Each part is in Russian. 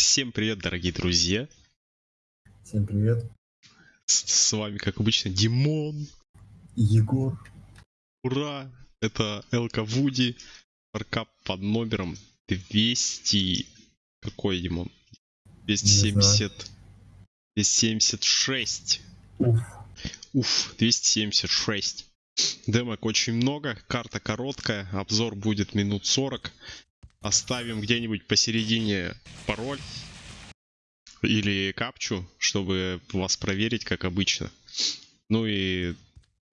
Всем привет, дорогие друзья. Всем привет. С, с вами, как обычно, Димон. Егор. Ура! Это Элка Вуди. Аркап под номером 200... Какой, Димон? 270... 276. Уф. Уф, 276. Демок очень много, карта короткая, обзор будет минут 40. Оставим где-нибудь посередине пароль или капчу, чтобы вас проверить, как обычно. Ну и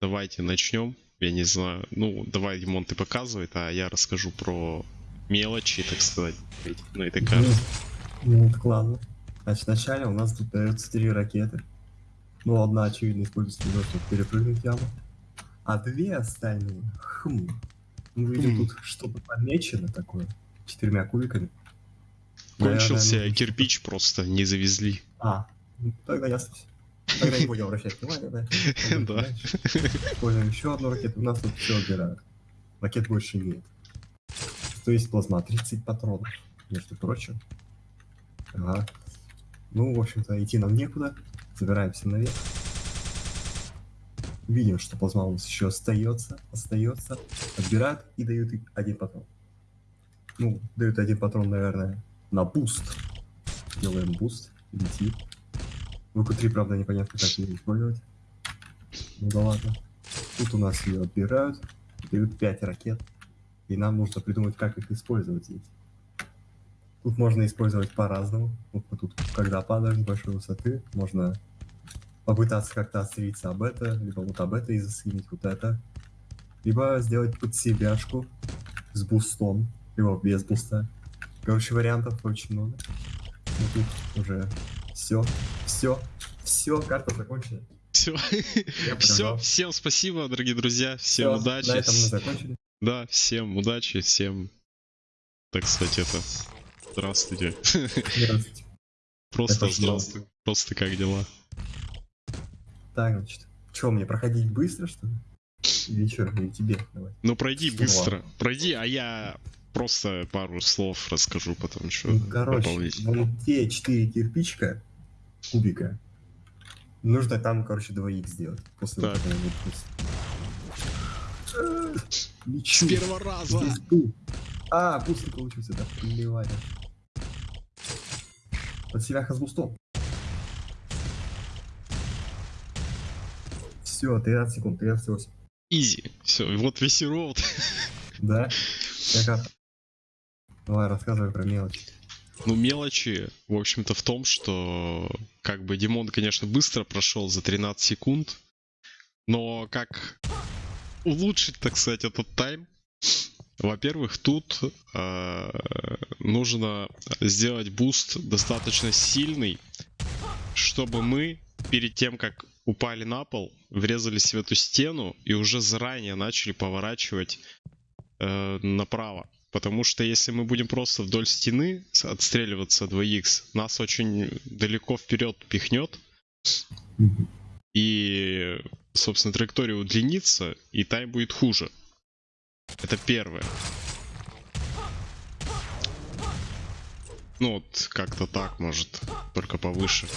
давайте начнем. Я не знаю. Ну, давай, Димон, ты показывай, а я расскажу про мелочи, так сказать, на этой карте. Ну, так ладно. Значит, вначале у нас тут дается три ракеты. Ну, одна, очевидно, используется для того, чтобы перепрыгнуть яму. А две остальные, хм, мы видим Хм. тут что-то помечено такое, четырьмя кубиками. Кончился Наверное, кирпич, просто не завезли. А, ну, тогда ясно. Тогда не будем обращать внимания, да? Да. Используем еще одну ракету, у нас тут все отбирают. Ракет больше нет. То есть плазма, 30 патронов, между прочим. Ага. Ну, в общем-то, идти нам некуда. Забираемся наверх. Видим, что плазма у нас еще остается, остается. Отбирают и дают один патрон. Ну, дают один патрон, наверное, на буст. Делаем буст, летит. В q правда, непонятно, как ее использовать. Ну да ладно. Тут у нас ее отбирают, дают 5 ракет. И нам нужно придумать, как их использовать здесь. Тут можно использовать по-разному. Вот тут, когда падаем с большой высоты, можно попытаться как-то отстрелиться об это, либо вот об это и заскинить вот это. Либо сделать под себяшку с бустом, либо без буста. Короче, вариантов очень много. Ну тут уже все, все, все, карта закончена. Все. Все, всем спасибо, дорогие друзья. Всем Всё, удачи. На этом мы закончили. Да, всем удачи, всем, так сказать, это... Здравствуйте. Здравствуйте. Просто Это что? здравствуй. Просто как дела? Так, значит. Че, мне проходить быстро, что ли? Или что, или тебе? Давай. Ну пройди быстро. Пройди, а я просто пару слов расскажу потом, что Ну, короче, дополнительно. вон те четыре кирпичика, кубика, нужно там, короче, двоих сделать. После Так. этого буста. С первого раза! А, буст не получился, да, плевать. Под себя с бустом. Все, 13 секунд, 38. Easy. Все, вот весь route. Да? Как? Давай, рассказывай про мелочи. Ну, мелочи, в общем-то, в том, что как бы Димон, конечно, быстро прошел за 13 секунд, но как улучшить, так сказать, этот time? Во-первых, тут э, нужно сделать буст достаточно сильный, чтобы мы перед тем, как упали на пол, врезались в эту стену и уже заранее начали поворачивать э, направо. Потому что если мы будем просто вдоль стены отстреливаться 2х, нас очень далеко вперед пихнет, и, собственно, траектория удлинится, и time будет хуже. Это первое. Ну вот, как-то так, может, только повыше.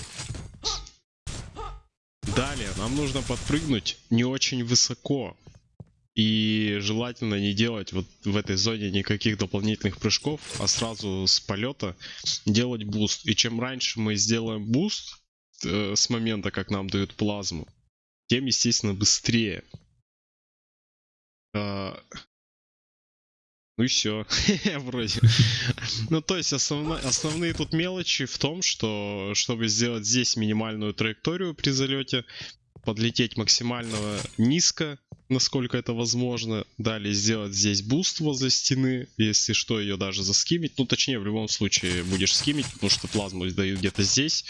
Далее, нам нужно подпрыгнуть не очень высоко. И желательно не делать вот в этой зоне никаких дополнительных прыжков, а сразу с полета делать буст. И чем раньше мы сделаем буст э, с момента, как нам дают плазму, тем, естественно, быстрее. А, Ну и все, вроде. Ну, то есть основно- основные тут мелочи в том, что чтобы сделать здесь минимальную траекторию при залете, подлететь максимально низко, насколько это возможно. Далее сделать здесь буст возле стены, если что, ее даже заскимить. Ну, точнее, в любом случае будешь скимить, потому что плазму дают где-то здесь.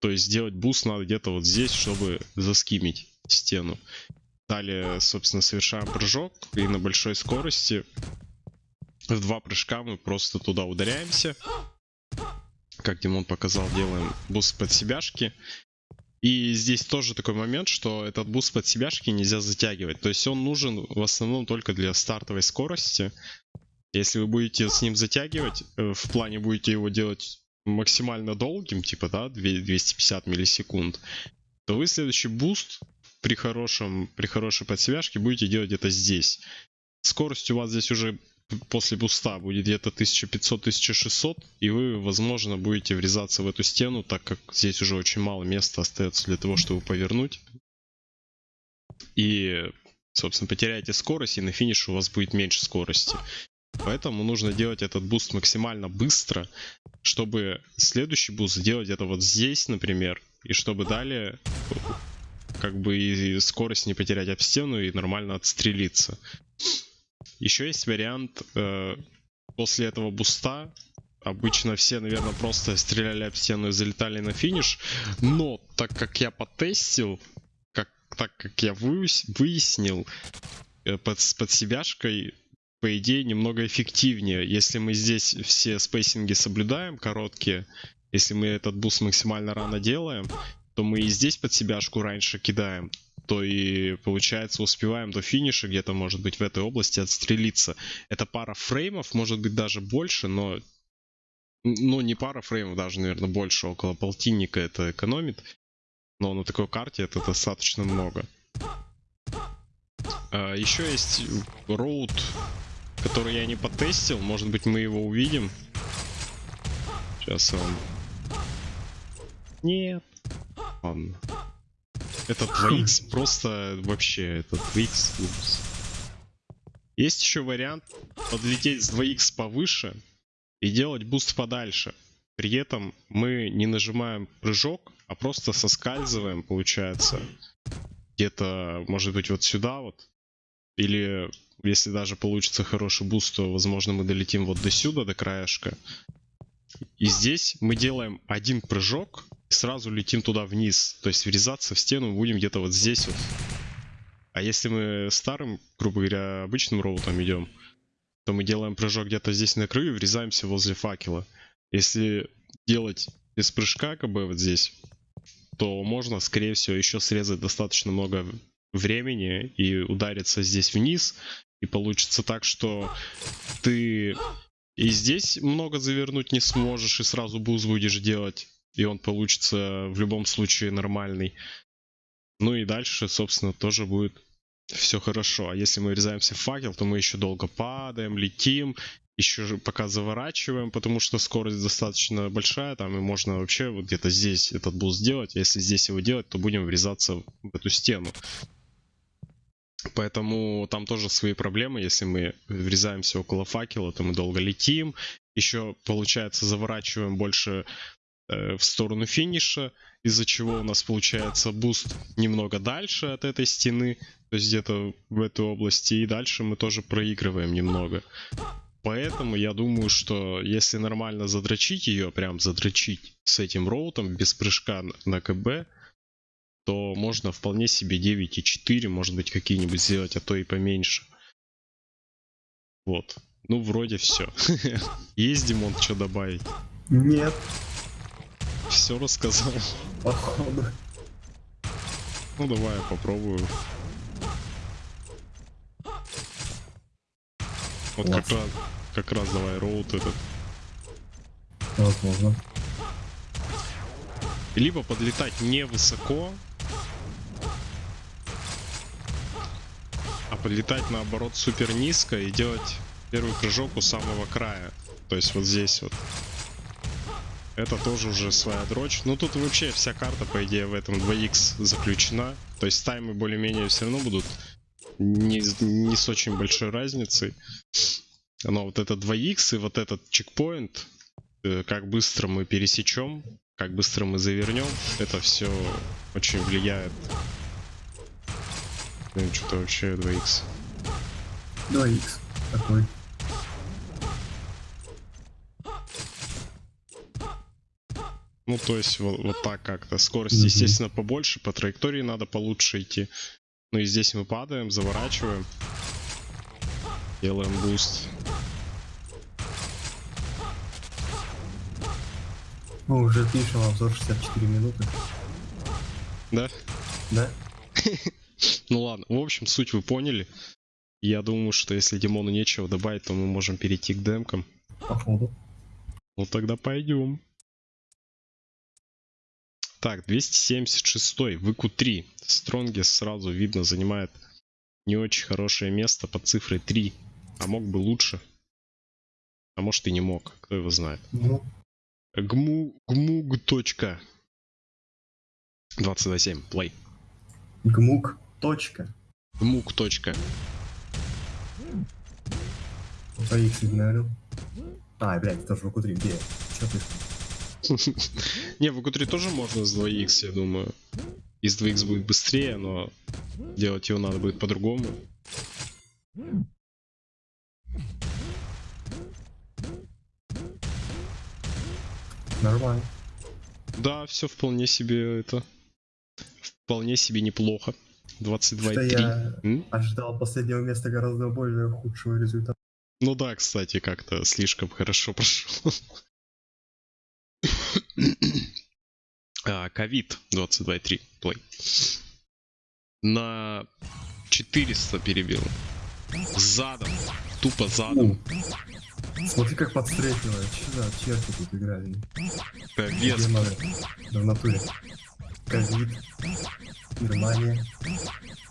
То есть сделать буст надо где-то вот здесь, чтобы заскимить стену. Далее, собственно, совершаем прыжок и на большой скорости в два прыжка мы просто туда ударяемся. Как Димон показал, делаем буст под себяшки. И здесь тоже такой момент, что этот буст под себяшки нельзя затягивать. То есть он нужен в основном только для стартовой скорости. Если вы будете с ним затягивать, э, в плане будете его делать максимально долгим, типа, да, 250 миллисекунд, то вы следующий буст при хорошем, при хорошей подсебяшке будете делать это здесь. Скорость у вас здесь уже после буста будет где-то 1500-1600, и вы, возможно, будете врезаться в эту стену, так как здесь уже очень мало места остается для того, чтобы повернуть. И, собственно, потеряете скорость, и на финише у вас будет меньше скорости. Поэтому нужно делать этот буст максимально быстро, чтобы следующий буст сделать это вот здесь, например, и чтобы далее как бы и скорость не потерять об стену и нормально отстрелиться. Еще есть вариант э, после этого буста. Обычно все, наверное, просто стреляли об стену и залетали на финиш. Но так как я потестил, как, так как я выяснил, э, под, подсебяшкой по идее, немного эффективнее. Если мы здесь все спейсинги соблюдаем, короткие, если мы этот буст максимально рано делаем, то мы и здесь подсебяшку раньше кидаем, то и получается успеваем до финиша где-то, может быть, в этой области отстрелиться. Это пара фреймов, может быть, даже больше, но ну, не пара фреймов, даже, наверное, больше, около полтинника это экономит. Но на такой карте это достаточно много. А, еще есть route, который я не потестил. Может быть, мы его увидим. Сейчас он... Нет. Ладно. Этот 2x просто вообще, этот 2x ужас. Есть еще вариант подлететь с 2x повыше и делать буст подальше. При этом мы не нажимаем прыжок, а просто соскальзываем, получается. Где-то, может быть, вот сюда вот. Или, если даже получится хороший буст, то, возможно, мы долетим вот до сюда, до краешка. И здесь мы делаем один прыжок, сразу летим туда вниз. То есть врезаться в стену будем где-то вот здесь вот. А если мы старым, грубо говоря, обычным роутом идем, то мы делаем прыжок где-то здесь на краю и врезаемся возле факела. Если делать без прыжка, как бы вот здесь, то можно, скорее всего, еще срезать достаточно много времени и удариться здесь вниз. И получится так, что ты и здесь много завернуть не сможешь, и сразу буз будешь делать и он получится в любом случае нормальный. Ну и дальше, собственно, тоже будет все хорошо. А если мы врезаемся в факел, то мы еще долго падаем, летим, еще пока заворачиваем, потому что скорость достаточно большая, там и можно вообще вот где-то здесь этот буст сделать. А если здесь его делать, то будем врезаться в эту стену. Поэтому там тоже свои проблемы. Если мы врезаемся около факела, то мы долго летим. Еще, получается, заворачиваем больше Э, в сторону финиша, из-за чего у нас получается буст немного дальше от этой стены, то есть где-то в этой области, и дальше мы тоже проигрываем немного. Поэтому я думаю, что если нормально задрочить ее, прям задрочить с этим роутом, без прыжка на КБ, то можно вполне себе 9,4, может быть, какие-нибудь сделать, а то и поменьше. Вот. Ну, вроде все. Есть, Димон, что добавить? Нет. Все рассказал. Походу. Ну давай я попробую. Вот как раз, как раз давай роут этот. Возможно. Либо подлетать не а подлетать наоборот супер низко и делать первый прыжок у самого края. То есть вот здесь вот. Это тоже уже своя дрочь. Ну тут вообще вся карта, по идее, в этом 2х заключена. То есть таймы более-менее все равно будут не, не с очень большой разницей. Но вот это 2х и вот этот чекпоинт, э, как быстро мы пересечем, как быстро мы завернем, это все очень влияет. Ну, что-то вообще 2х. 2х такой. Ну, то есть вот, вот так как-то. Скорость, mm-hmm. естественно, побольше, по траектории надо получше идти. Ну и здесь мы падаем, заворачиваем. Делаем буст. Мы уже пишем обзор 64 минуты. Да? Да. ну ладно, в общем, суть вы поняли. Я думаю, что если Димону нечего добавить, то мы можем перейти к демкам. Походу. Ну тогда пойдем. Так, 276 выку 3. Стронгес сразу видно занимает не очень хорошее место под цифрой 3. А мог бы лучше. А может и не мог, кто его знает. Ну, Гму, гмуг. точка. 227, плей. гмук. Точка. Гмуг. точка. X игнорил. А, блядь, тоже в Q3. Где? Чё ты? Не, в q тоже можно с 2х, я думаю. Из 2х будет быстрее, но делать его надо будет по-другому. Нормально. Да, все вполне себе это... Вполне себе неплохо. Что 22,3. я М? ожидал последнего места гораздо более худшего результата. Ну да, кстати, как-то слишком хорошо прошел. А, Ковид 22.3 плей. На 400 перебил. Задом. Тупо задом. Смотри, как подстрекивает. Что за черти тут играли? Э, Вес. Да в натуре. Ковид. Германия.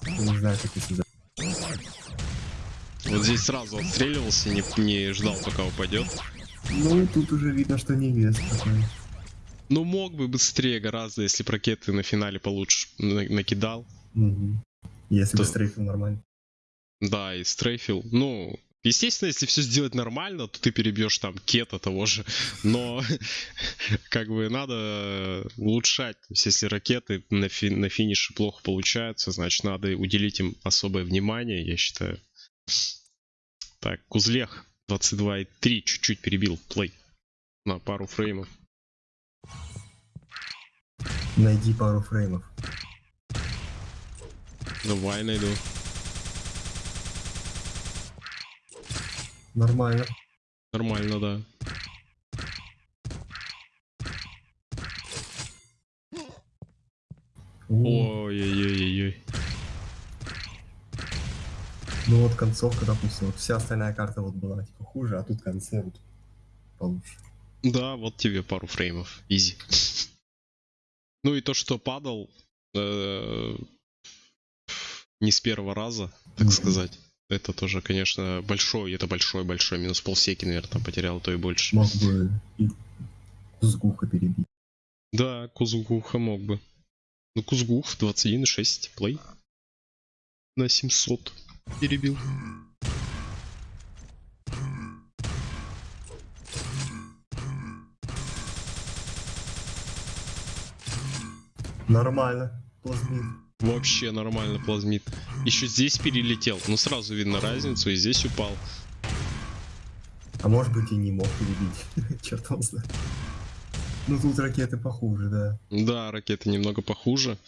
Я не знаю, как это Вот здесь сразу отстреливался, не, не ждал, пока упадет. Ну, тут уже видно, что не вес такой. Ну, мог бы быстрее гораздо, если б ракеты на финале получше на- накидал. Мгм. Если Да. бы стрейфил нормально. Да, и стрейфил. Ну, естественно, если все сделать нормально, то ты перебьешь там кета того же. Но как бы надо улучшать. То есть, если ракеты на, фи- на финише плохо получаются, значит, надо уделить им особое внимание, я считаю. Так, Кузлех 22,3 чуть-чуть перебил плей на пару фреймов. Найди пару фреймов. Давай найду. Нормально. Нормально, да. Ой-ой-ой-ой. ну вот концовка, допустим, вот вся остальная карта вот была типа хуже, а тут конце вот получше. Да, вот тебе пару фреймов. Изи. Ну и то, что падал э, не с первого раза, так сказать. Это тоже, конечно, большой, это большой-большой минус полсеки, наверное, там потерял, а то и больше. Мог бы и Кузгуха перебить. Да, Кузгуха мог бы. Ну, Кузгух 21,6 плей. На 700 перебил. Нормально. Плазмит. Вообще нормально плазмит. Еще здесь перелетел. Ну, сразу видно разницу, и здесь упал. А может быть и не мог перебить. Черт его знает. Ну тут ракеты похуже, да. Да, ракеты немного похуже.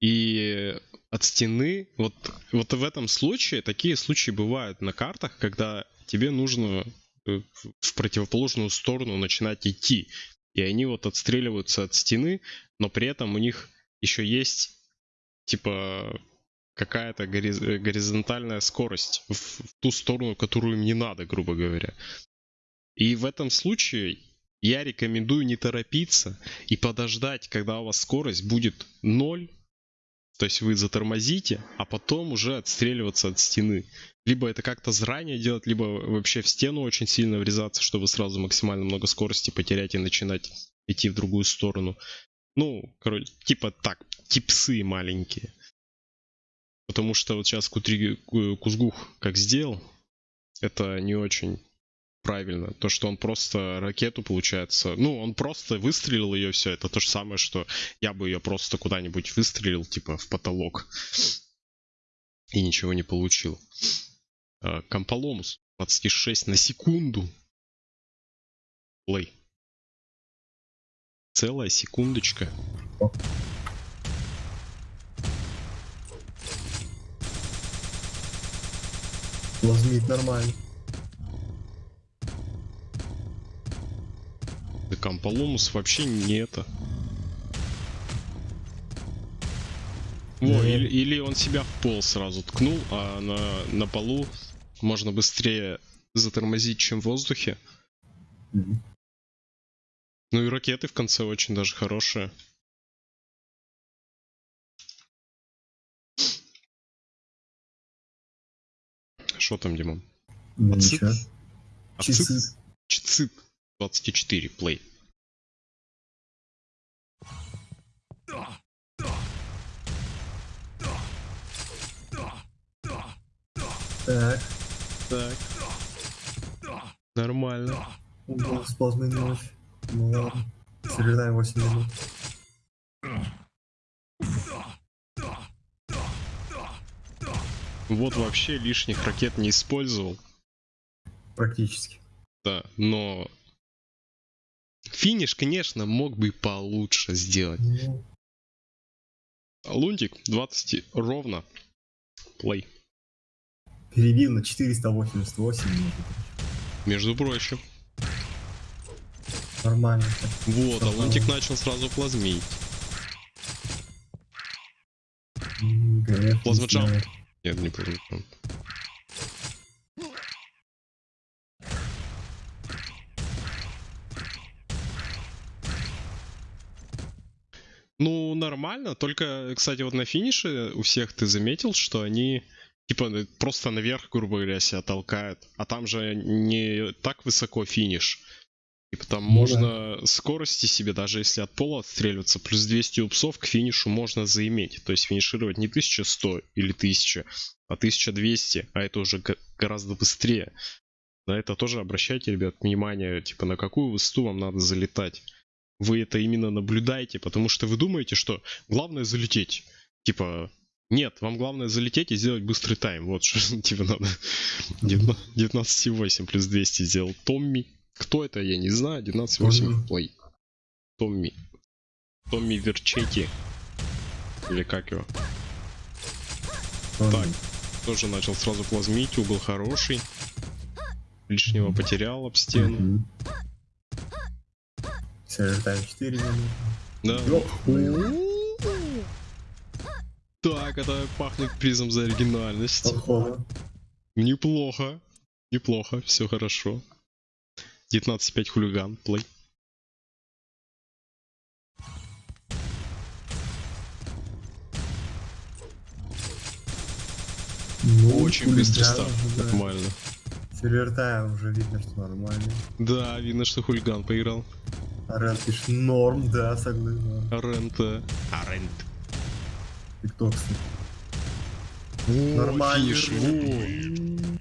И от стены, вот, вот в этом случае, такие случаи бывают на картах, когда тебе нужно э, в противоположную сторону начинать идти. И они вот отстреливаются от стены, но при этом у них еще есть, типа, какая-то гориз- горизонтальная скорость в, в ту сторону, которую им не надо, грубо говоря. И в этом случае я рекомендую не торопиться и подождать, когда у вас скорость будет 0, то есть вы затормозите, а потом уже отстреливаться от стены. Либо это как-то заранее делать, либо вообще в стену очень сильно врезаться, чтобы сразу максимально много скорости потерять и начинать идти в другую сторону. Ну, короче, типа так, типсы маленькие. Потому что вот сейчас Кутри- Ку- Кузгух как сделал, это не очень правильно. То, что он просто ракету, получается, ну, он просто выстрелил ее, все, это то же самое, что я бы ее просто куда-нибудь выстрелил, типа, в потолок. И ничего не получил. А, Комполомус 26 на секунду. Плей. Целая секундочка. Плазмит нормально. Да Комполомус вообще не это. Во, Да. или, или он себя в пол сразу ткнул, а на, на полу можно быстрее затормозить, чем в воздухе. Мгм. Ну и ракеты в конце очень даже хорошие. Что там, Димон? Ацит? Ацит? Чицит 24, плей. Так. Так. Нормально. Угол сплошной ночь. Ну ладно. Середаем 8 минут. Вот вообще лишних ракет не использовал. Практически. Да, но финиш, конечно, мог бы и получше сделать. Ну, Лунтик 20 ровно. Плей. перебил на 488 минут. Между прочим. Нормально. Вот, а. Лунтик начал сразу плазмить. Знаю. Нет, не плазмичом. Ну, нормально. Только, кстати, вот на финише у всех ты заметил, что они типа просто наверх, грубо говоря, себя толкают. А там же не так высоко финиш. Типа там Ну можно скорости себе, даже если от пола отстреливаться, плюс 200 упсов к финишу можно заиметь. То есть финишировать не 1100 или 1000, а 1200, а это уже гораздо быстрее. На это тоже обращайте, ребят, внимание, типа на какую высоту вам надо залетать. Вы это именно наблюдаете, потому что вы думаете, что главное залететь. Типа, нет, вам главное залететь и сделать быстрый тайм. Вот что типа надо. 19,8 плюс 200 сделал Томми. Кто это, я не знаю. 19,8 Томми. плей. Томми. Томми Верчети. Или как его? Он- Так. Тоже начал сразу плазмить, угол хороший. Лишнего потерял об стену. Середаем 4 минуты. Да. Так, это пахнет призом за оригинальность. Неплохо. Неплохо, все хорошо. 19.5 хулиган, плей. Ну, Очень быстрый хулиган старт. да. Нормально. Сервертаем уже видно, что нормально. Да, видно, что хулиган поиграл. Арен пишет норм, да, согласен. Арент. И кто, кстати? О, Нормальный финиш, руль.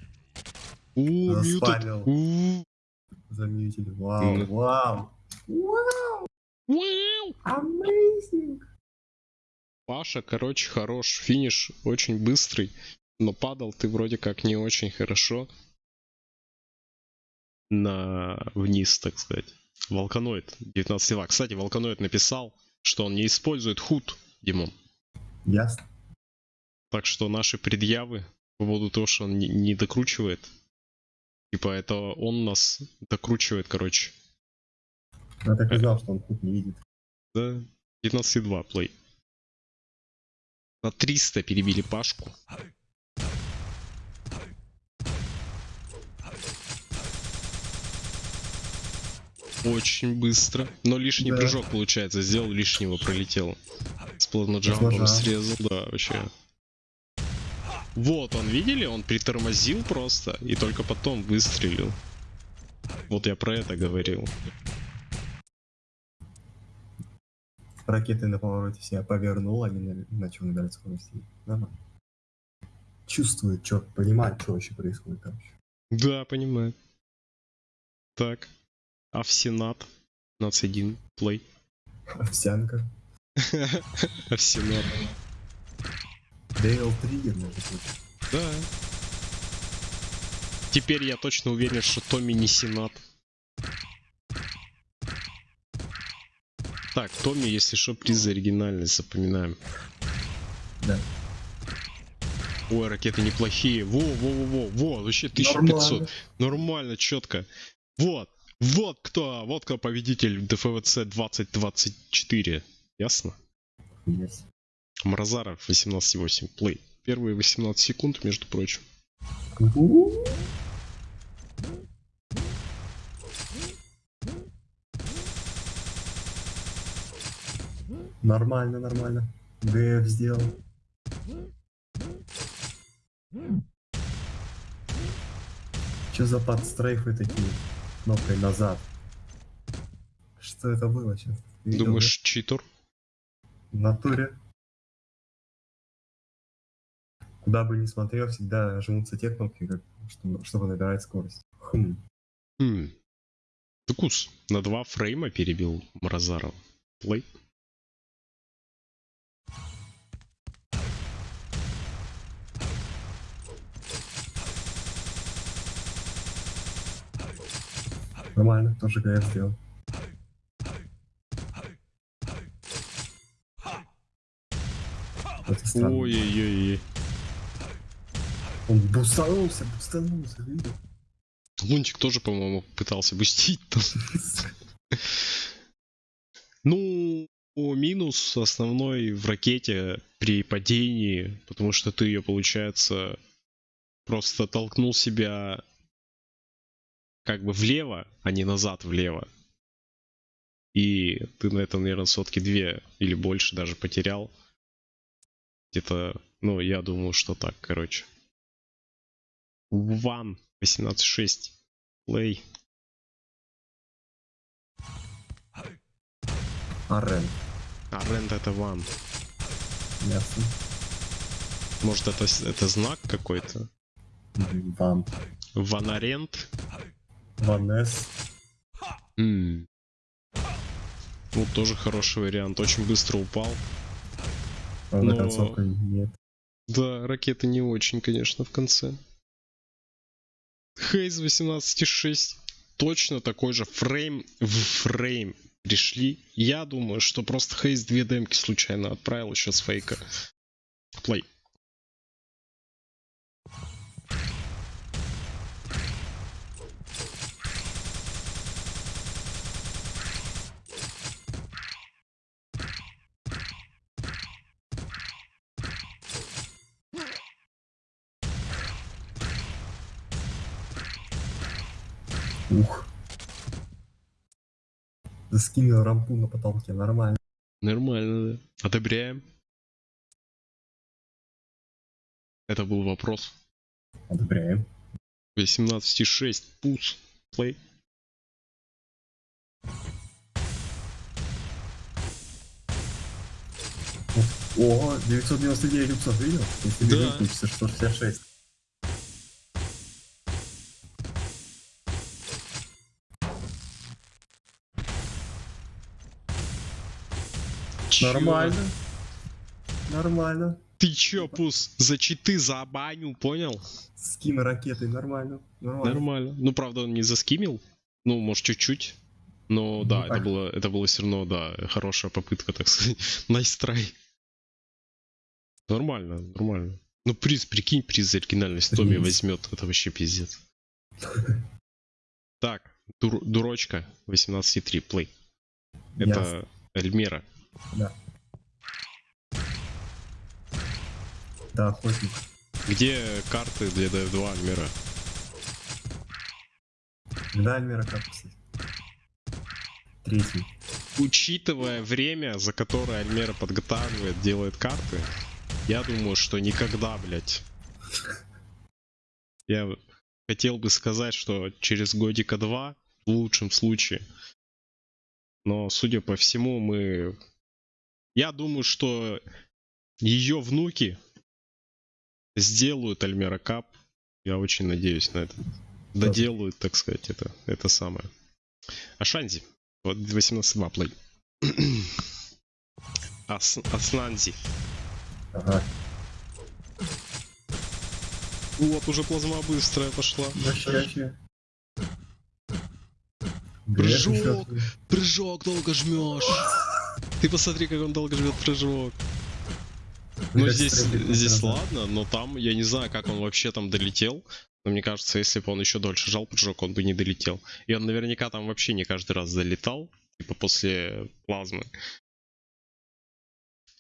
во. О, Заспамил. мьютед. Заметили. Вау, Мгм. вау. Вау, вау. amazing. Паша, короче, хорош. Финиш очень быстрый. Но падал ты вроде как не очень хорошо. На вниз, так сказать. Волканоид 19 лева. Кстати, Волканоид написал, что он не использует худ, Димон. Ясно. Так что наши предъявы по поводу того, что он не, не докручивает. Типа это он нас докручивает, короче. Я так и знал, что он тут не видит. Да, 19,2 плей. На 300 перебили Пашку. Очень быстро. Но лишний Да. прыжок, получается, сделал лишнего, пролетел. С плавноджампом Плавноджамп. срезал, да, вообще. Вот, он, видели? Он притормозил просто и только потом выстрелил. Вот я про это говорил. Ракеты на повороте себя повернул, они на- начал набирать скорости. Нормально. Чувствует, что, понимает, что вообще происходит, короче. Да, понимаю. Так. А в Сенат? 15-1 плей. Овсянка. А в Сенат. Дейл Триггер, между прочим. Да. Теперь я точно уверен, что Томми не Сенат. Так, Томми, если что, приз за оригинальность, запоминаем. Да. Ой, ракеты неплохие. Во, во, во, во, во, вообще 1500. Нормально. Нормально, четко. Вот, вот кто, вот кто победитель ДФВЦ 2024. Ясно? Есть. Мразаров 18.8. Плей. Первые 18 секунд, между прочим. Нормально, нормально. ГФ сделал. Че за подстрейфы такие? Кнопкой назад. Что это было сейчас? Думаешь, читер? В натуре. Куда бы ни смотрел, всегда жмутся те кнопки, как, что- чтобы набирать скорость. Хм. Хм. Тукус на два фрейма перебил Мразарова. Плей. Нормально, тоже ГФ сделал. Это странно. Ой-ой-ой. Он бустанулся, бустанулся, видел? Лунтик тоже, по-моему, пытался бустить там. Ну, минус основной в ракете при падении, потому что ты ее, получается, просто толкнул себя как бы влево, а не назад влево. И ты на этом, наверное, сотки две или больше даже потерял. Где-то, ну, я думаю, что так, короче. Ван 18.6. Плей. Арен. А Рент это ван. Ясно. Может это, это знак какой-то? Ван. Ванарент? Ванес. М. Ну, тоже хороший вариант. Очень быстро упал. Правда, Но- нет. Да, ракеты не очень, конечно, в конце. Хейз 18.6. Точно такой же фрейм в фрейм пришли. Я думаю, что просто Хейз две демки случайно отправил еще фейка. Плей. скинул рампу на потолке, нормально. Нормально, да. Одобряем. Это был вопрос. Одобряем. 18,6 пуц. Плей. О, 999 рюкзак видел? Да. 466. Нормально. Нормально. Ты чё, Пус, за читы за баню, понял? Скин ракеты, нормально. Нормально. Нормально. Ну, правда, он не заскимил. Ну, может, чуть-чуть. Но Ну, да, это так. было, это было все равно, да, хорошая попытка, так сказать. Nice try. Нормально, нормально. Ну, приз, прикинь, приз за оригинальность Томми возьмет. Это вообще пиздец. Так, дур- дурочка 18.3, плей. Это. Эльмера. Да, охотник. Где карты для DF2 Эльмера? Да, Альмера как, кстати? Третий. Учитывая время, за которое Альмера подготавливает, делает карты, я думаю, что никогда, блядь. Я хотел бы сказать, что через годика два, в лучшем случае. Но, судя по всему, мы... Я думаю, что ее внуки сделают Альмера Кап. Я очень надеюсь на это. Доделают, так сказать, это, это самое. Ашанзи. Вот 18.2 плей. Ас, Аснанзи. Ага. Вот, уже плазма быстрая пошла. Вообще. Прыжок. Прыжок долго жмешь. Ты посмотри, как он долго жмет прыжок. Ну здесь, здесь ладно, но там я не знаю, как он вообще там долетел. Но мне кажется, если бы он еще дольше жал прыжок, он бы не долетел. И он наверняка там вообще не каждый раз залетал, типа после плазмы.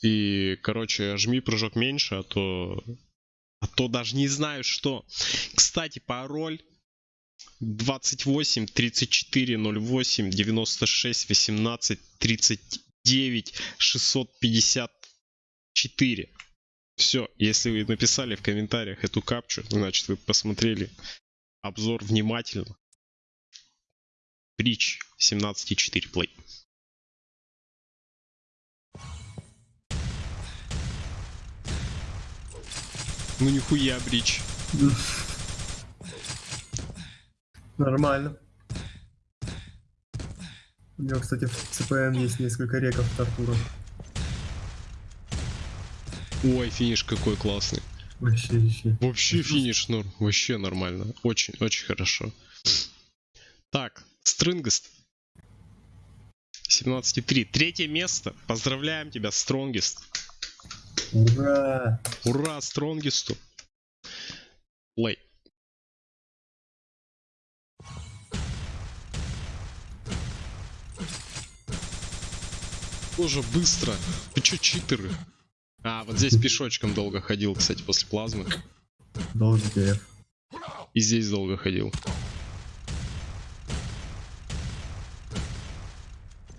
И, короче, жми прыжок меньше, а то... А то даже не знаю что. Кстати, пароль 28 34 08 96 18 39 654. Все, если вы написали в комментариях эту капчу, значит вы посмотрели обзор внимательно. Брич 17.4 плей. Ну нихуя, Брич. Нормально. У него, кстати, в ЦПМ есть несколько реков Тартура. Ой, финиш какой классный. Вообще, вообще. Вообще финиш норм. Вообще нормально. Очень, очень хорошо. Так, Стрингест. 17.3. Третье место. Поздравляем тебя, Стронгест. Ура! Ура, Стронгесту. Плей. Тоже быстро. Ты чё, читеры? А, вот здесь пешочком долго ходил, кстати, после плазмы. ТФ. И здесь долго ходил.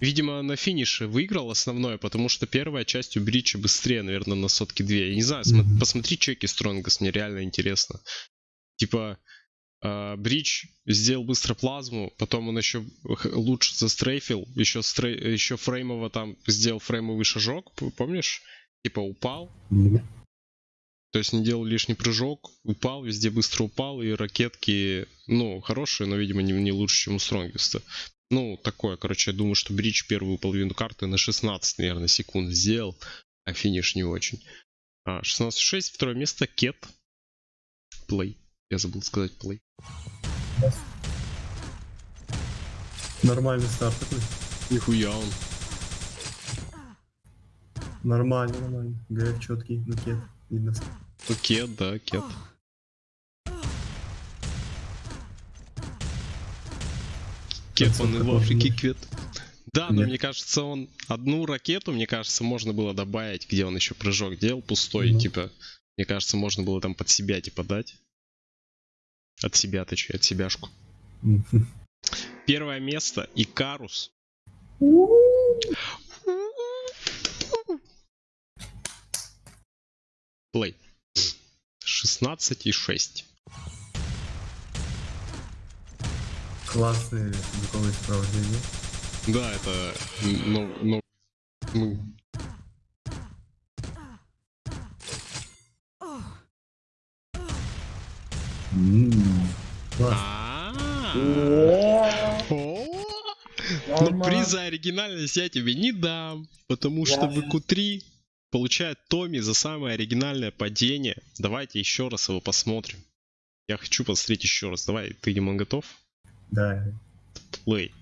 Видимо, на финише выиграл основное, потому что первая часть у Брича быстрее, наверное, на сотки две. Я не знаю, см- Мгм. посмотри чеки Стронгас, мне реально интересно. Типа, Брич сделал быстро плазму, потом он еще лучше застрейфил, еще, стрей- еще фреймово там сделал фреймовый шажок, помнишь? Типа упал, Ну, то есть не делал лишний прыжок, упал, везде быстро упал, и ракетки, ну, хорошие, но, видимо, не, не лучше, чем у Стронгиста. Ну, такое, короче, я думаю, что Бридж первую половину карты на 16, наверное, секунд сделал, а финиш не очень. А, 16.6, второе место, Кет. Плей. Я забыл сказать плей. Нормальный старт такой. Нихуя он. Нормально, нормально. ГФ четкий, ну кет. Видно. Ну, Кет, да, Кет. Кет, он и в Африке Кет. Да, но мне кажется, он одну ракету, мне кажется, можно было добавить, где он еще прыжок делал пустой, Ну. типа, мне кажется, можно было там под себя, типа, дать. От себя, точнее, от себяшку. Первое место, Икарус. Плей. 16 и 6. Классные звуковые сопровождения. Да, это ну, ну, ну, М, Класс. А. О. Но Нормально. приз за оригинальность я тебе не дам, потому что в q 3 получает Томми за самое оригинальное падение. Давайте еще раз его посмотрим. Я хочу посмотреть еще раз. Давай, ты, Димон, готов? Да. Плей.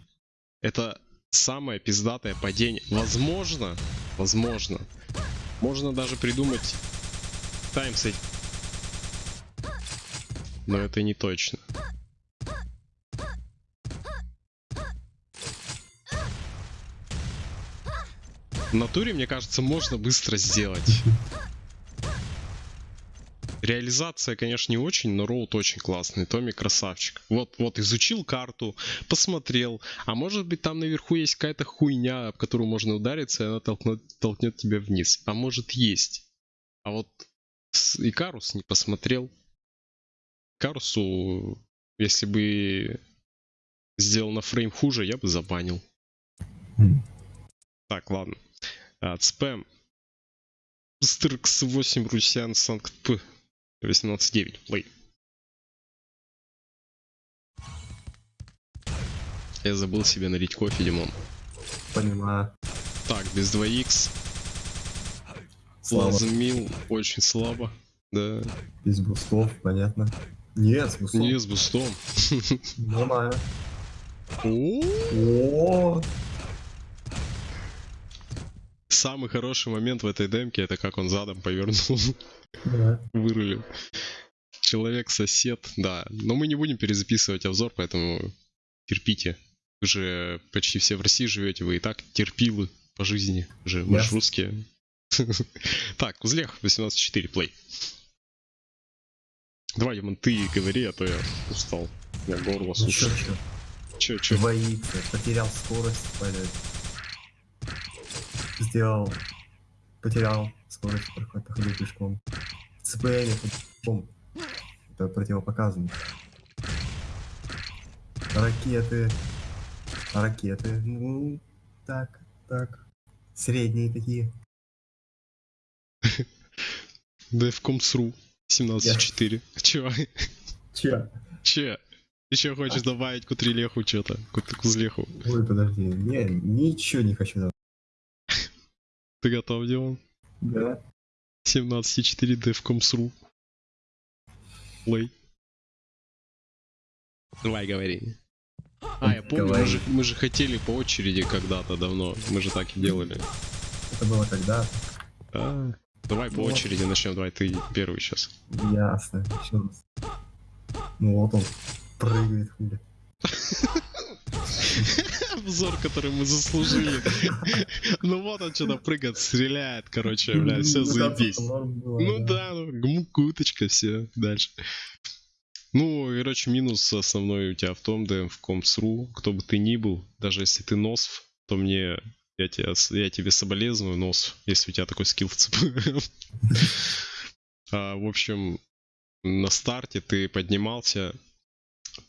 Это самое пиздатое падение. Возможно, возможно, можно даже придумать таймсет. Но это не точно. В натуре, мне кажется, можно быстро сделать. Реализация, конечно, не очень, но роут очень классный. Томми красавчик. Вот, вот, изучил карту, посмотрел. А может быть там наверху есть какая-то хуйня, об которую можно удариться, и она толкнет, толкнет тебя вниз. А может есть. А вот Икарус не посмотрел. Икарусу, если бы сделал на фрейм хуже, я бы забанил. М. Так, ладно. А, спэм. Стркс 8 Русян Санкт П. 18.9. Плей. Я забыл себе налить кофе, Димон. Понимаю. Так, без 2х. Слава. Плазмил очень слабо. Да. Без бустов, понятно. Нет, с бустом. Не с бустом. Нормально. О, Самый хороший момент в этой демке это как он задом повернул. да. Вырулил. Человек-сосед, да. Но мы не будем перезаписывать обзор, поэтому терпите. Вы же почти все в России живете, вы и так терпилы по жизни. Вы же, вы же русские. Так, Узлех 18.4, плей. Давай, Димон, ты говори, а то я устал. Меня горло Ну сушит. чё, чё? Двоится, потерял скорость, блядь. Сделал. Потерял скорость, проход- походил пешком. ЦПМ пешком. Это противопоказано. Ракеты. Ракеты. Ну, так, так. Средние такие. Defcom.ru 17.4. Че? Че? Че? Еще хочешь добавить к Утрилеху что-то? К к Узлеху? Ой, подожди. Не, ничего не хочу. добавить. Ты готов, Димон? Да. 17.4 Defcom.ru Плей. Давай, говори. А, я помню, мы же, мы же хотели по очереди когда-то давно. Мы же так и делали. Это было когда А, давай по очереди начнем. Давай, ты первый сейчас. Ясно. Еще раз. Ну вот он прыгает хули. Обзор, который мы заслужили. Ну вот он что-то прыгает, стреляет, короче, бля, все Ну, заебись. Ну да, ну, гмук, уточка, все, дальше. Ну, короче, минус основной у тебя в том, да, в комс.ру, кто бы ты ни был, даже если ты носв, то мне, я, тебя, с- я тебе соболезную, нос, если у тебя такой скилл в ЦП. А, В общем, на старте ты поднимался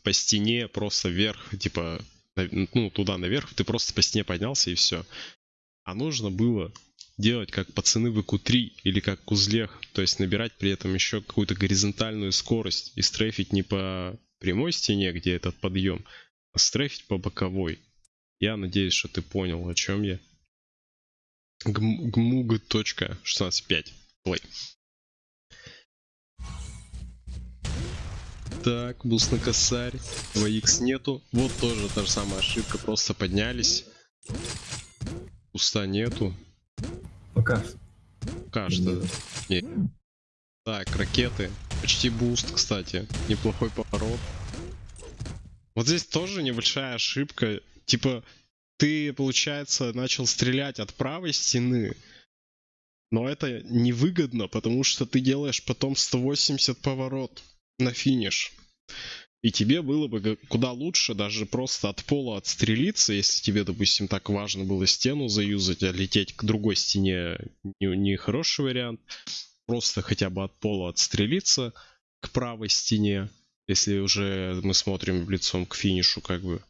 по стене просто вверх, типа, ну, туда наверх, ты просто по стене поднялся и все. А нужно было делать как пацаны в ИКУ-3 или как Кузлех, то есть набирать при этом еще какую-то горизонтальную скорость и стрейфить не по прямой стене, где этот подъем, а стрейфить по боковой. Я надеюсь, что ты понял, о чем я. Гм- Гмуг.16.5. Play. Так, буст на косарь. 2х нету. Вот тоже та же самая ошибка. Просто поднялись. Буста нету. Пока что. Кажется. Нет. Так, ракеты. Почти буст, кстати. Неплохой поворот. Вот здесь тоже небольшая ошибка. Типа, ты, получается, начал стрелять от правой стены. Но это невыгодно, потому что ты делаешь потом 180 поворот на финиш. И тебе было бы куда лучше даже просто от пола отстрелиться, если тебе, допустим, так важно было стену заюзать, а лететь к другой стене не, не хороший вариант. Просто хотя бы от пола отстрелиться к правой стене, если уже мы смотрим лицом к финишу, как бы.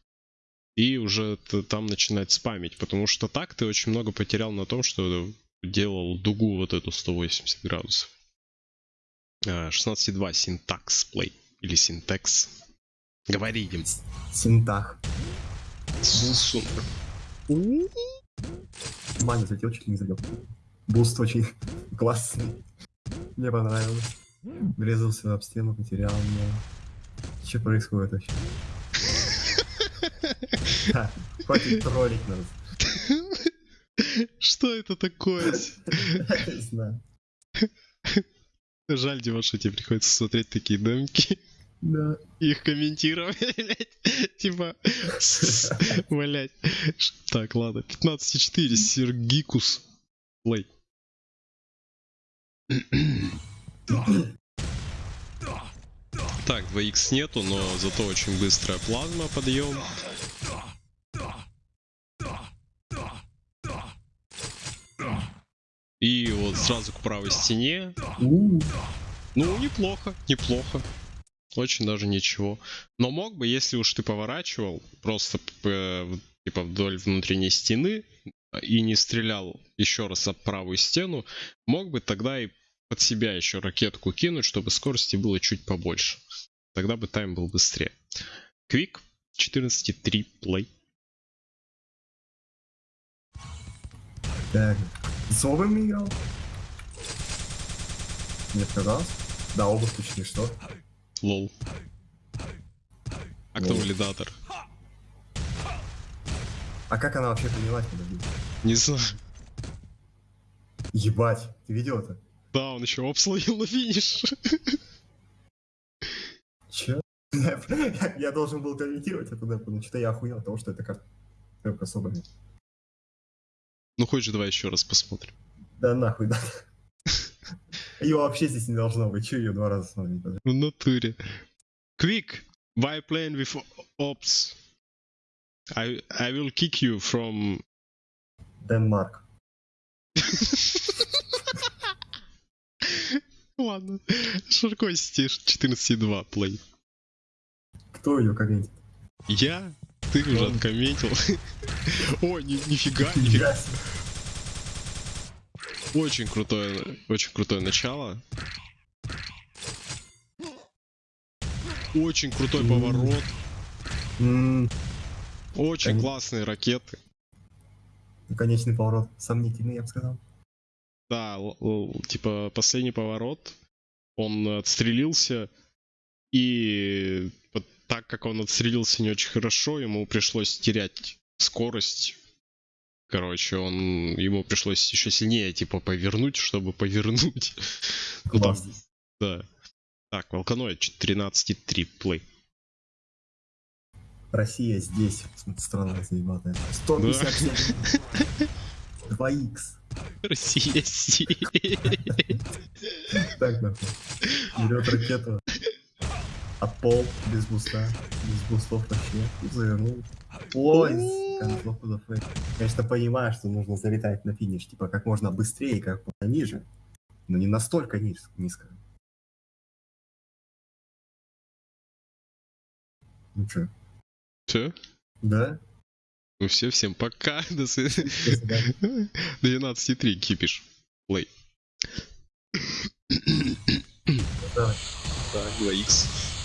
И уже там начинать спамить, потому что так ты очень много потерял на том, что делал дугу вот эту 180 градусов. А, 16.2 синтакс плей или синтекс. Говори, Дим. Синтах. Су- Маня залетел, чуть ли не забил. Буст очень классный. Мне понравилось. Врезался об стену, потерял меня. Что происходит вообще? Хватит троллить нас. Что это такое? Не знаю. Жаль, Дима, что тебе приходится смотреть такие демки. Да. их комментировать. Типа. Ш- Так, ладно. 15.4, Сергикус. Плей. Так, 2х нету, но зато очень быстрая плазма, подъем. И вот сразу к правой стене. Ну, неплохо, неплохо. Очень даже ничего. Но мог бы, если уж ты поворачивал, просто в- типа вдоль внутренней стены и не стрелял еще раз об правую стену, мог бы тогда и под себя еще ракетку кинуть, чтобы скорости было чуть побольше. Тогда бы тайм был быстрее. Квик 14.3 плей. Так. С обувью играл? Мне показалось? Да, обувь точнее, что? Лол. А кто валидатор? А как она вообще поняла, подожди? Не знаю. Ебать, ты видел это? Да, он еще обсловил на финиш. Че? Я, должен был комментировать это, да, потому что я охуел от того, что это карта. Обувью. Ну хочешь, давай еще раз посмотрим. Да нахуй, да. Ее вообще здесь не должно быть. Че ее два раза смотреть? В натуре. Quick, why playing with ops? I, I will kick you from... Денмарк. Ладно. Ширко стишь 14.2 плей. Кто ее комментит? Я? Ты уже откомментил. О, ни- нифига, нифига. Очень крутое, очень крутое начало. Очень крутой М. поворот. М, Очень Кон- классные ракеты. Конечный поворот. Сомнительный, я бы сказал. Да, типа последний поворот, он отстрелился, и вот так как он отстрелился не очень хорошо, ему пришлось терять скорость. Короче, он ему пришлось еще сильнее типа повернуть, чтобы повернуть. Ну там, да. Так, Волканоид 13.3 плей. Россия здесь. Страна заебатая. 157. 2х. Россия сеет. Так, нахуй. Берет ракету. От пол, без буста. Без бустов вообще. Завернул. Ой, концовку. Конечно, понимаю, что нужно залетать на финиш, типа, как можно быстрее, как можно ниже. Но не настолько низ- низко. Ну чё, Все? да? Ну все, всем пока. До свидания. До свидания. 12.3 кипиш. Плей. Так, 2х.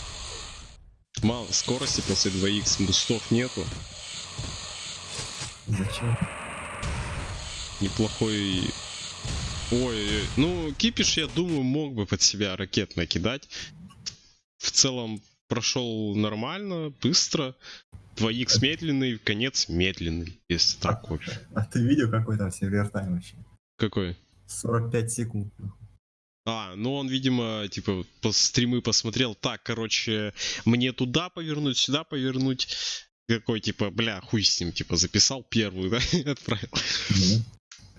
Мало скорости после 2х, бустов нету. Зачем? Неплохой... Ой, ну, кипиш, я думаю, мог бы под себя ракет накидать. В целом, прошел нормально, быстро. 2х медленный, конец медленный, если так вообще. А ты видел, какой там сервер тайм вообще? Какой? 45 секунд. А, ну он, видимо, типа, по стримы посмотрел. Так, короче, мне туда повернуть, сюда повернуть. Какой, типа, бля, хуй с ним, типа, записал первую, да, и отправил. Ну,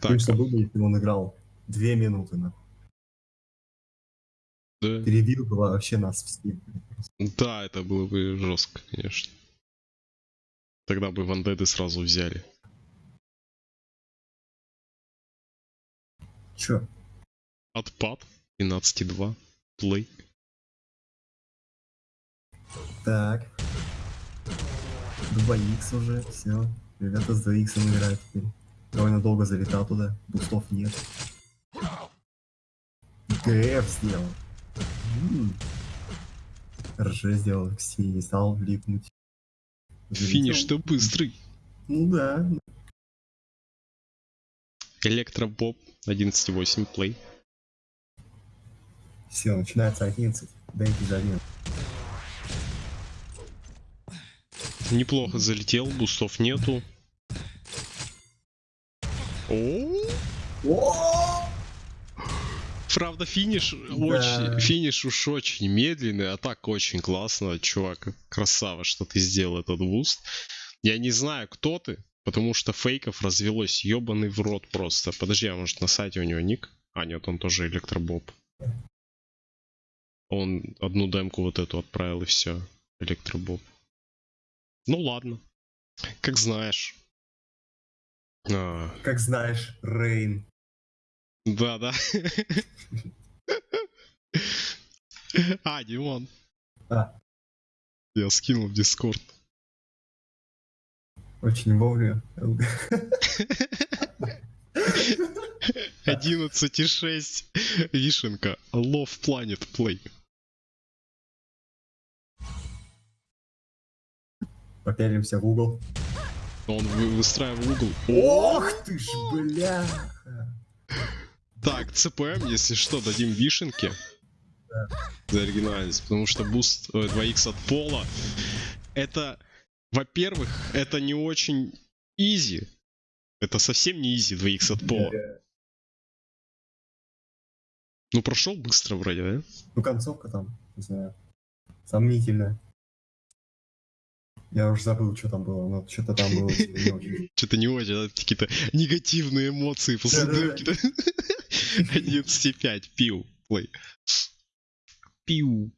Так, Конечно, было бы, если он играл 2 минуты, нахуй. да. Перебил бы вообще нас все. Да, это было бы жестко, конечно. Тогда бы вандеды сразу взяли. Чё? Отпад 12.2. Плей. Так. 2х уже, все. Ребята с 2х играют теперь. Довольно долго залетал туда, бустов нет. ГФ сделал. М. РЖ сделал, Ксии не стал влипнуть. Залетел. Финиш-то быстрый. Ну да. Электробоб 11.8. Плей. Все, начинается 11. Дайте за один. Неплохо залетел, бустов нету. О, О! Правда, финиш очень, финиш уж очень медленный, а так очень классно, чувак, красава, что ты сделал этот буст. Я не знаю, кто ты, потому что фейков развелось ебаный в рот просто. Подожди, а может на сайте у него ник? А, нет, он тоже электробоб. Он одну демку вот эту отправил и все. Электробоб. Ну ладно. Как знаешь. А, Как знаешь, Рейн. да, да. А, Димон. А. Я скинул в Дискорд. Очень вовремя. 11.6. Вишенка. Love Planet Play. Попялимся в угол. Он вы- выстраивал угол. Ох ты ж, бля! Так, CPM, если что, дадим вишенки. За оригинальность. Потому что буст э, 2х от пола. Это, во-первых, это не очень изи. Это совсем не изи 2х от пола. Ну, прошел быстро вроде, да? Ну, концовка там, не знаю, сомнительная. Я уже забыл, что там было, но что-то там было не очень. Что-то не очень, какие-то негативные эмоции после демки. 11.5, пиу, плей. Пиу.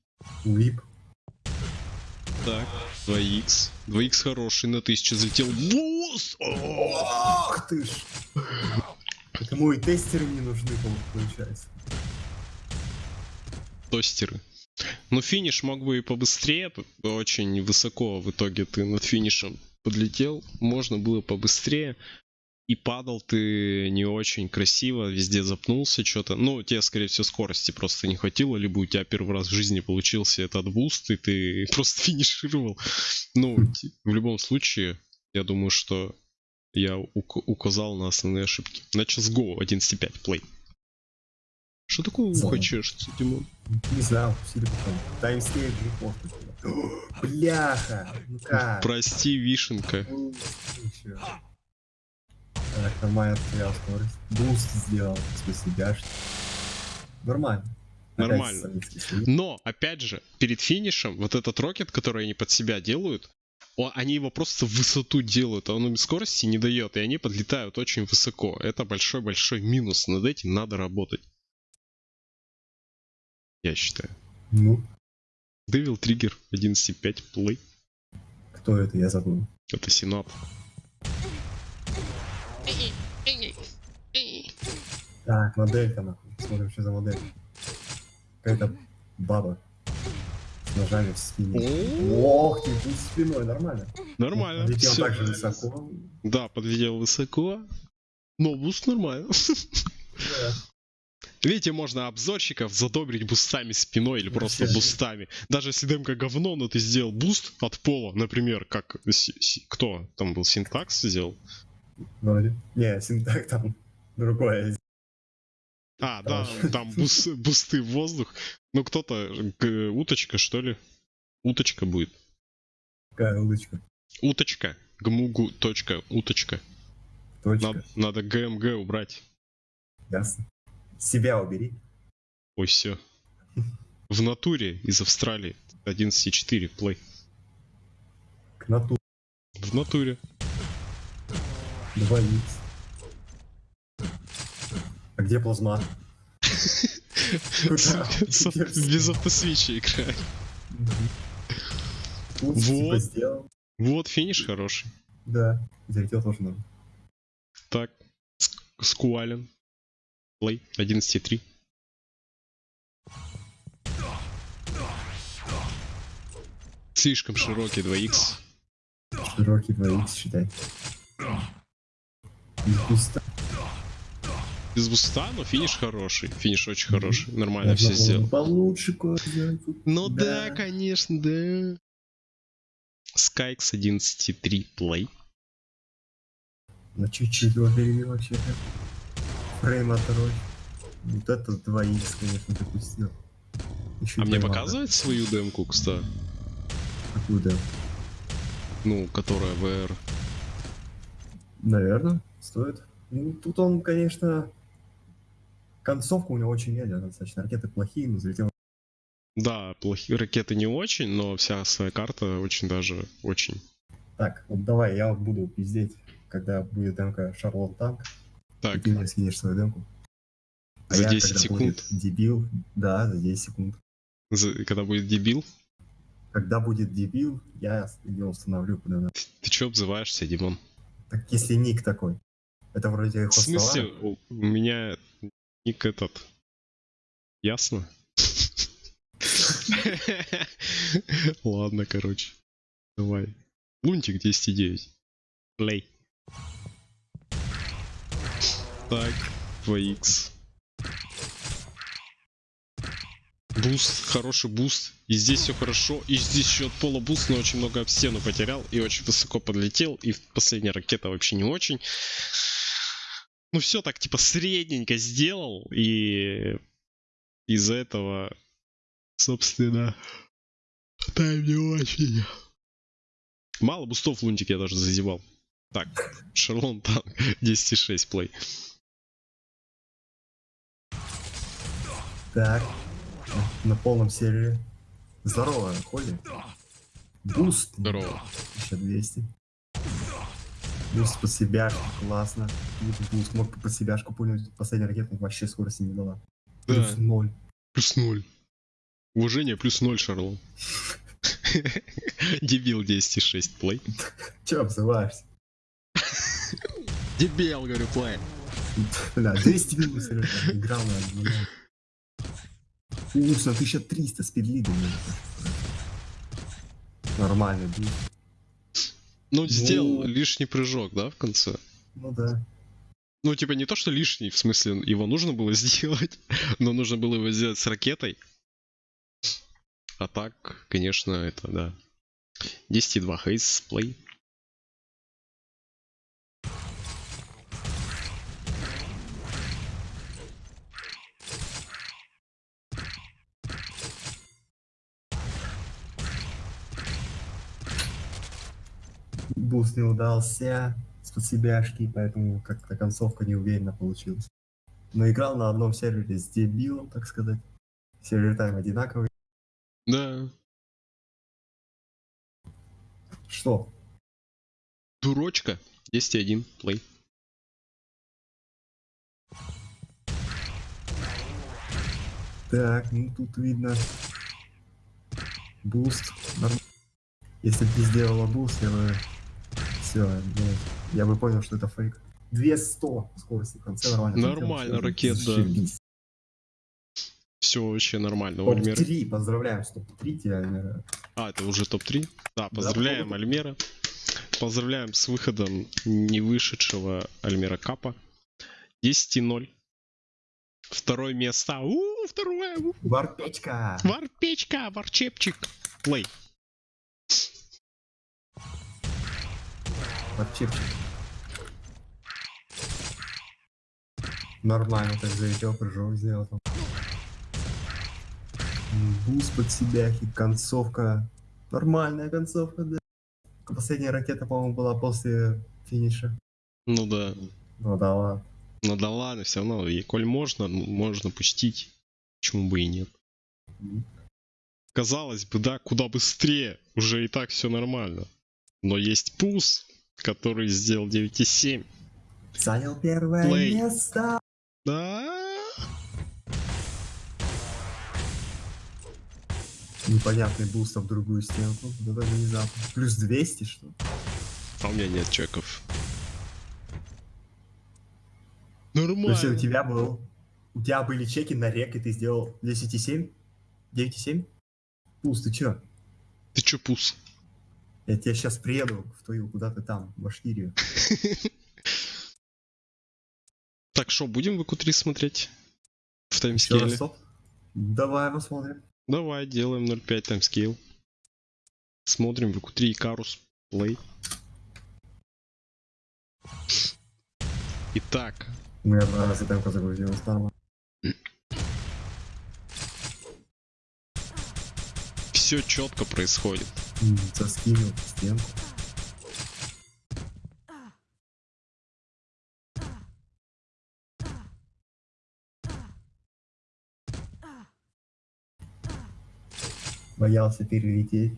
Уип. Так, 2х. 2х хороший, на 1000 залетел. Буст! О! Ах ты ж! Кому и тестеры не нужны, по- получается. Тостеры. Ну, финиш мог бы и побыстрее, очень высоко в итоге ты над финишем подлетел, можно было побыстрее. И падал ты не очень красиво, везде запнулся что-то. Ну, тебе, скорее всего, скорости просто не хватило, либо у тебя первый раз в жизни получился этот буст, и ты просто финишировал. Ну, в любом случае, я думаю, что я ук- указал на основные ошибки. Начал с Go 11.5 play. Что такое ухо чешется, Димон? Не знаю, пустили потом. Timescale report. Бляха! Ну как? Прости, вишенка. Ну. Так, нормально потерял скорость. Буст сделал, в смысле. Нормально. Нормально. Но, опять же, перед финишем, вот этот rocket, который они под себя делают, о- они его просто в высоту делают, а он им скорости не дает, и они подлетают очень высоко. Это большой-большой минус, над этим надо работать. Я считаю. Ну, Devil Trigger 11.5 play. кто это, я забыл. Это Синап. Так, моделька нахуй. Смотрим, что за модель. Какая-то баба. С ножами в спине. Ох ты, пусть спиной, нормально. Нормально. Летел всё. так же высоко. Да, подлетел высоко. Но буст нормально. Да. Видите, можно обзорщиков задобрить бустами спиной или просто бустами. Даже если демка говно, но ты сделал буст от пола, например, как кто там был, синтакс сделал? Вроде. Не, синтак там другое. А, да, Там. бус- бусты в воздух. Ну кто-то, уточка что ли? Уточка будет. Какая улочка. Уточка. Гмугу. Точка. Уточка. Точка. Надо, надо ГМГ убрать. Ясно. Себя убери. Ой, все. В натуре из Австралии. 11.4 плей. К нату. В натуре. 2 икс. А где плазма? Без автосвича играет. Вот. типа. Вот финиш хороший. Да. Залетел тоже надо. Так, Ск- Скуален. Плей 11.3. Слишком широкий 2х. Широкий 2 икс считай. Из куста. Без буста, но финиш хороший. Финиш очень хороший. Нормально Я все сделал. Получше кое. Ну да, Да. конечно, да. Скайкс 11.3 плей. На чуть-чуть его перевели вообще-то. Фрейм оторвать. Вот это 2 икс, конечно, допустил. Еще А мне поймал. показывает свою демку, кстати? Какую да? Ну, которая VR. Наверное, стоит. Ну, тут он, конечно... Концовка у него очень медленная, достаточно. Ракеты плохие, но залетел. Да, плохие ракеты не очень, но вся своя карта очень даже очень. Так, вот давай, я буду пиздеть, когда будет демка Шарлот Танк. Так, Ты мне скинешь свою демку. А За я, 10 когда секунд? дебил, да, за 10 секунд. за- когда будет дебил, Когда будет дебил, я ее установлю куда надо. ты чё обзываешься, Димон? Так если ник такой. Это вроде В смысле, у меня ник этот. Ясно? Ладно, короче. Давай. Лунтик 10.9. Play. Так, 2х. Буст, хороший буст. И здесь все хорошо. И здесь от пола буст, но очень много об стену потерял. И очень высоко подлетел. И последняя ракета вообще не очень. Ну все так типа средненько сделал. И из-за этого, собственно, тайм не очень. Мало бустов лунтик я даже зазевал. Так, Шарлон там 10.6 play. Так, на полном сервере. Здорово, Холли. Буст. Здорово. 1200. Буст под себяшку, классно. Тут буст мог под себяшку пульнуть. Последняя ракета вообще скорости не дала. Плюс Да, ноль. плюс ноль. Уважение плюс ноль, Шарлон. Дебил 10,6 play. Че обзываешься? Дебил, говорю, play. Бля, 200 минут Сережа, играл на на 1300 спидлидом. Нормально, блин. Ну, сделал Ну. лишний прыжок, да, в конце? Ну да. Ну, типа, не то, что лишний, в смысле, его нужно было сделать, но нужно было его сделать с ракетой. А так, конечно, это, да. 10,2 хейс, плей. Буст не удался с подсебяшки, поэтому как-то концовка неуверенно получилась. Но играл на одном сервере с дебилом, так сказать. Сервер тайм одинаковый. Да. Что? Дурочка. 10,1, плей. Так, ну тут видно буст. Если бы ты сделала буст, я бы... Все, я бы понял, что это фейк. 200 скорости в конце нормально. Нормально, ракет, да. Все вообще нормально. У Альмера- Топ-3, поздравляем, с топ-3 тебя, Альмера. А, это уже топ-3? Да, поздравляем Альмера. Поздравляем с выходом не вышедшего Альмера Капа. 10,0. Второе место. У, второе. Варпечка! Варпечка, варчепчик. Плей. Варчепчик. Нормально так залетел, прыжок сделал Буст под себя, и концовка. Нормальная концовка, да. Последняя ракета, по-моему, была после финиша. Ну да. Ну да ладно. Ну да ладно, все равно. И коль можно, можно пустить. Почему бы и нет. Казалось бы, да, куда быстрее. Уже и так все нормально. Но есть пус, который сделал 9,7. Занял первое Play. место. Да. Непонятный буст в другую стенку. Да даже внезапно. Плюс 200, что? А у меня нет чеков. То есть у Нормально. тебя был... У тебя были чеки на рек, и ты сделал 10,7? 9,7? Буст, ты чё? Ты чё, пус? Я тебя сейчас приеду в твою, куда ты там, в Башкирию. Так что, будем в q смотреть? В таймскейле? Давай посмотрим. Давай, делаем 0.5 timescale. Смотрим в q 3 Икарус Плей. Итак, У меня два раза темка загрузилась, нормально. все четко происходит. М, Заскинул стенку. Боялся перелететь.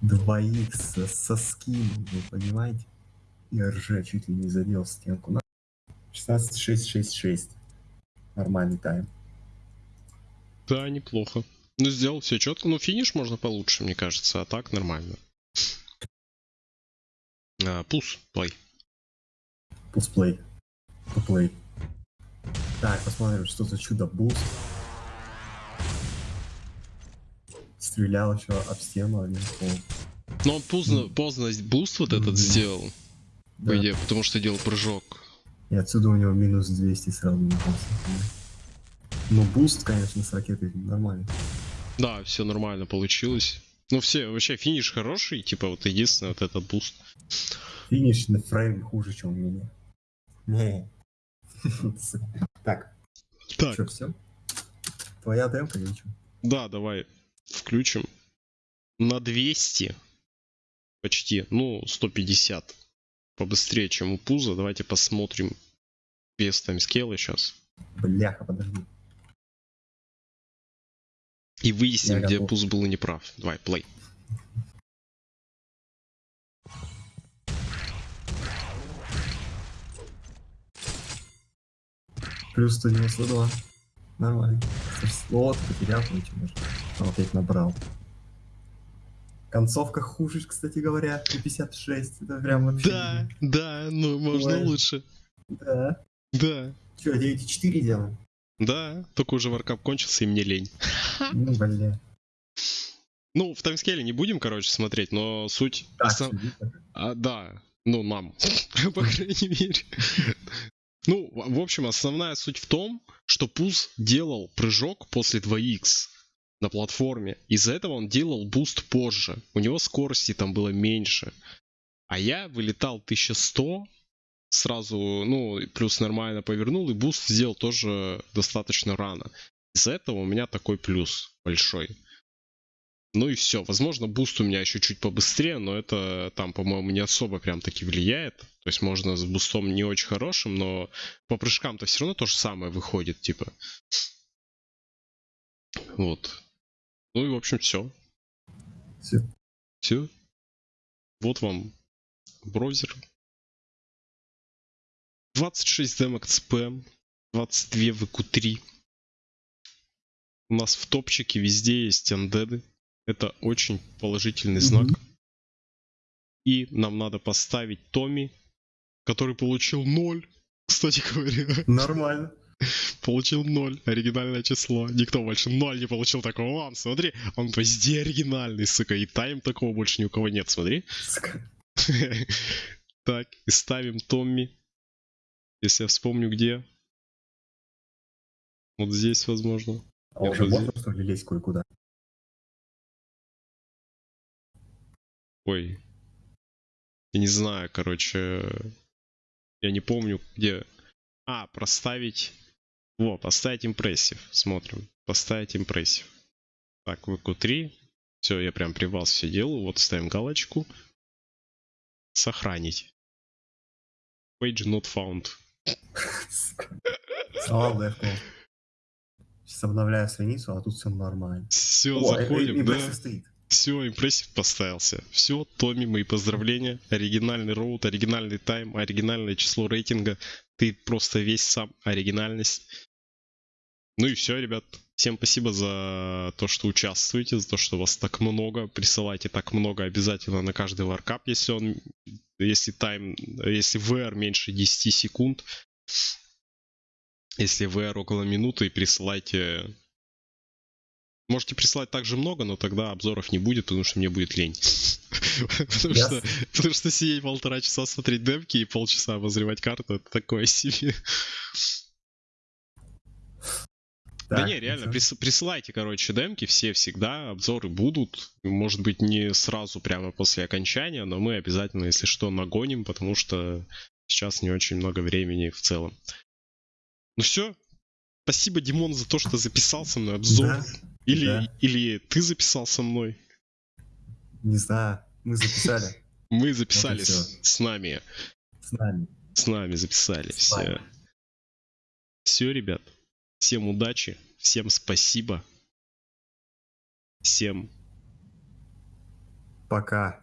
Двоих со, со скином, вы понимаете? И РЖ чуть ли не задел стенку. На 16-6-6-6. Нормальный тайм. Да, неплохо. Ну, сделал все четко. Ну, финиш можно получше, мне кажется, а так нормально. А, пус, play. Пус play. Пу play. Так, посмотрим, что за чудо буст. Стрелял еще об стену, а не в пол. Но он поздно, поздно буст вот этот Мгм. сделал, Да. по идее, потому что делал прыжок. И отсюда у него минус 200 сразу напался. Ну, буст, конечно, с ракетой нормально. Да, все нормально получилось. Ну, все, вообще финиш хороший, типа вот единственное вот этот буст. Финиш на фрейм хуже, чем у меня. Не. Так, Так, что, все? Твоя демка или что? да, давай включим. На 200 почти, ну, 150 побыстрее, чем у Пуза. Давайте посмотрим без таймскейла сейчас. Бляха, подожди. И выясним, Я где готов. Пуз был неправ. Давай, плей. Плюс 192. Нормально. Вот, потерял, ничего. Он опять набрал. Концовка хуже, кстати говоря, на 56. Это прям вообще... Да, да, ну можно Ой. лучше. Да. Да. Че, 9,4 делаем? Да, только уже варкап кончился и мне лень. Ну, бля. Ну, в таймскейле не будем, короче, смотреть, но суть... Так, основ-. А, да, ну, нам, по крайней мере. Ну, в общем, основная суть в том, что Пуз делал прыжок после 2х на платформе. Из-за этого он делал буст позже. У него скорости там было меньше. А я вылетал 1100, сразу, ну, плюс нормально повернул, и буст сделал тоже достаточно рано. Из-за этого у меня такой плюс большой. Ну и все. Возможно, буст у меня еще чуть побыстрее, но это там, по-моему, не особо прям таки влияет. То есть можно с бустом не очень хорошим, но по прыжкам-то все равно то же самое выходит, типа. Вот. Ну и в общем все. Всё. Все. Вот вам браузер. 26 демок спэм, 22 VQ3. У нас в топчике везде есть андеды. Это очень положительный знак. Мгм. И нам надо поставить Томми, который получил 0. Кстати говоря, Нормально. получил 0. Оригинальное число. Никто больше 0 не получил такого. Вон, смотри, он везде оригинальный, сука. И тайм такого больше ни у кого нет, смотри. Так, и ставим Томми. Если я вспомню где. Вот здесь, возможно. А уже можно, что ли, лезть кое-куда? Ой. Я не знаю, короче. Я не помню, где. А, проставить. Во, поставить импрессив. Смотрим. Поставить импрессив. Так, VQ3. Все, я прям привал все делаю. Вот ставим галочку. Сохранить. Page not found. Слава. Сейчас обновляю страницу, а тут все нормально. Все, заходим, да. Стоит. Все, импрессив поставился. Все, Томми, мои поздравления. Оригинальный роут, оригинальный тайм, оригинальное число рейтинга. Ты просто весь сам оригинальность. Ну и все, ребят. Всем спасибо за то, что участвуете, за то, что вас так много. Присылайте так много обязательно на каждый варкап, если он, если тайм, если VR меньше 10 секунд. Если VR около минуты, присылайте Можете присылать также много, но тогда обзоров не будет, потому что мне будет лень. Потому что, потому что сидеть полтора часа смотреть демки и полчаса обозревать карту, это такое себе. Да Так, не, реально, прис- присылайте, короче, демки все всегда, обзоры будут. Может быть, не сразу прямо после окончания, но мы обязательно, если что, нагоним, потому что сейчас не очень много времени в целом. Ну все. Спасибо, Димон, за то, что записал со мной обзор. Да, Или, Да. или ты записал со мной. не знаю, мы записали Мы записали с, нами. с нами. С нами записали. С Все. вами. Все, ребят. Всем удачи. Всем спасибо. Всем Пока.